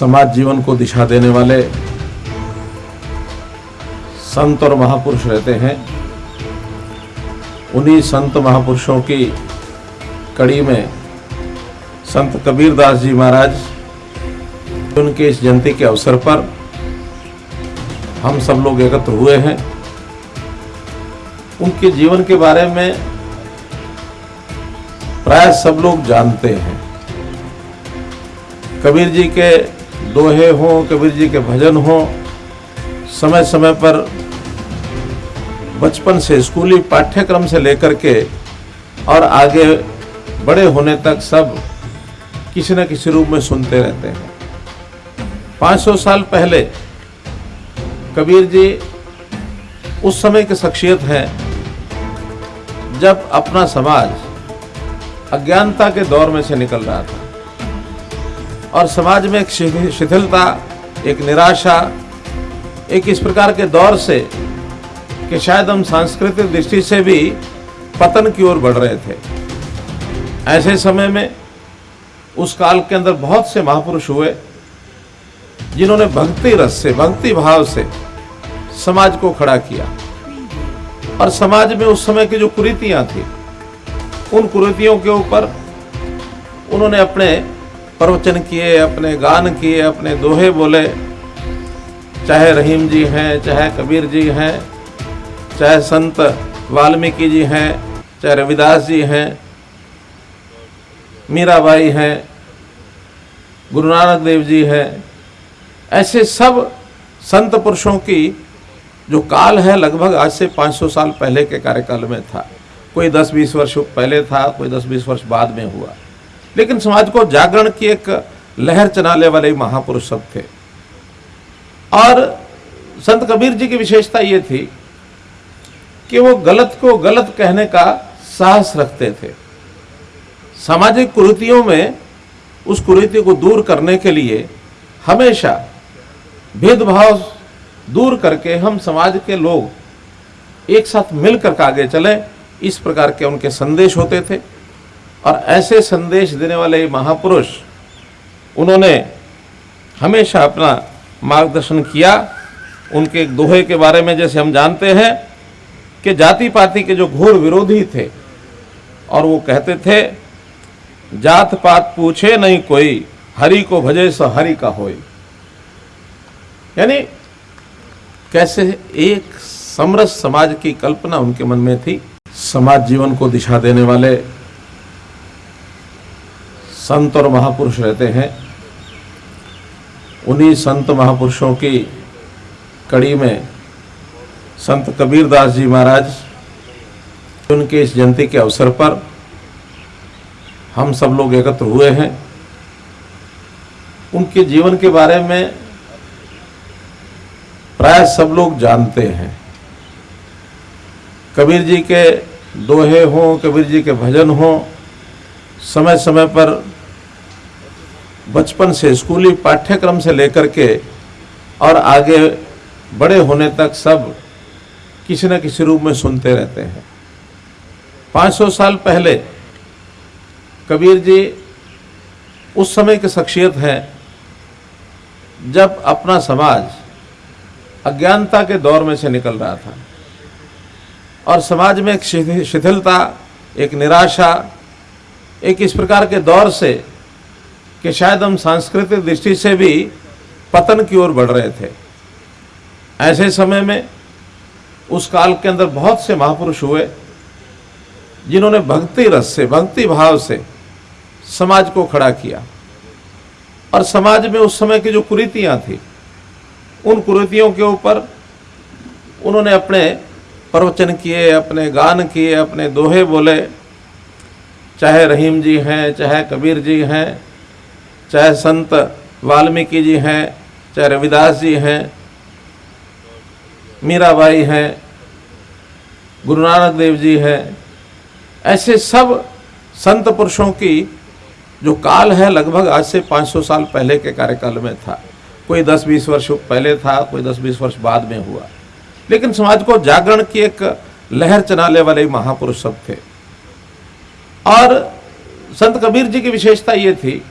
समाज जीवन को दिशा देने वाले संत और महापुरुष रहते हैं। उन्हीं संत महापुरुषों की कड़ी में संत कबीर दास जी महाराज उनके इस जयंती के अवसर पर हम सब लोग एकत्र हुए हैं। उनके जीवन के बारे में प्राय सब लोग जानते हैं। कबीर जी के दोहे हों कबीर जी के भजन हों समय समय पर बचपन से स्कूली पाठ्यक्रम से लेकर के और आगे बड़े होने तक सब किसी न किसी रूप में सुनते रहते हैं। 500 साल पहले कबीर जी उस समय के शख्सियत हैं जब अपना समाज अज्ञानता के दौर में से निकल रहा था। और समाज में एक शिथिलता, एक निराशा, एक इस प्रकार के दौर से कि शायद हम सांस्कृतिक दृष्टि से भी पतन की ओर बढ़ रहे थे। ऐसे समय में उस काल के अंदर बहुत से महापुरुष हुए, जिन्होंने भक्ति रस से, भक्ति भाव से समाज को खड़ा किया। और समाज में उस समय की जो कुरीतियाँ थी, उन कुरीतियों के ऊपर उन्होंने अपने प्रवचन किए, अपने गान किए, अपने दोहे बोले। चाहे रहीम जी हैं, चाहे कबीर जी हैं, चाहे संत वाल्मीकि जी हैं, चाहे रविदास जी हैं, मीराबाई हैं, गुरु नानक देव जी हैं, ऐसे सब संत पुरुषों की जो काल है लगभग आज से 500 साल पहले के कार्यकाल में था। कोई 10-20 वर्ष पहले था, कोई 10-20 वर्ष बाद में हुआ। लेकिन समाज को जागरण की एक लहर चलाने वाले महापुरुष सब थे। और संत कबीर जी की विशेषता ये थी कि वो गलत को गलत कहने का साहस रखते थे। सामाजिक कुरीतियों में उस कुरीति को दूर करने के लिए हमेशा भेदभाव दूर करके हम समाज के लोग एक साथ मिलकर आगे चलें, इस प्रकार के उनके संदेश होते थे। और ऐसे संदेश देने वाले महापुरुष, उन्होंने हमेशा अपना मार्गदर्शन किया। उनके दोहे के बारे में जैसे हम जानते हैं कि जाति पाति के जो घोर विरोधी थे, और वो कहते थे जात पात पूछे नहीं कोई, हरि को भजे सो हरि का होई यानी कैसे एक समरस समाज की कल्पना उनके मन में थी। समाज जीवन को दिशा देने वाले संत और महापुरुष रहते हैं। उन्हीं संत महापुरुषों की कड़ी में संत कबीर दास जी महाराज, उनके इस जयंती के अवसर पर हम सब लोग एकत्र हुए हैं। उनके जीवन के बारे में प्राय सब लोग जानते हैं। कबीर जी के दोहे हों, कबीर जी के भजन हों समय समय पर बचपन से स्कूली पाठ्यक्रम से लेकर के और आगे बड़े होने तक सब किसी न किसी रूप में सुनते रहते हैं। 500 साल पहले कबीर जी उस समय के शख्सियत हैं जब अपना समाज अज्ञानता के दौर में से निकल रहा था और समाज में एक शिथिलता, एक निराशा एक इस प्रकार के दौर से कि शायद हम सांस्कृतिक दृष्टि से भी पतन की ओर बढ़ रहे थे। ऐसे समय में उस काल के अंदर बहुत से महापुरुष हुए, जिन्होंने भक्ति रस से, भक्ति भाव से समाज को खड़ा किया। और समाज में उस समय की जो कुरीतियाँ थी, उन कुरीतियों के ऊपर उन्होंने अपने प्रवचन किए, अपने गान किए, अपने दोहे बोले चाहे रहीम जी हैं, चाहे कबीर जी हैं, चाहे संत वाल्मीकि जी हैं, चाहे रविदास जी हैं, मीराबाई हैं, गुरु नानक देव जी हैं, ऐसे सब संत पुरुषों की जो काल है लगभग आज से 500 साल पहले के कार्यकाल में था। कोई 10-20 वर्ष पहले था, कोई 10-20 वर्ष बाद में हुआ। लेकिन समाज को जागरण की एक लहर चलाने वाले महापुरुष सब थे। और संत कबीर जी की विशेषता ये थी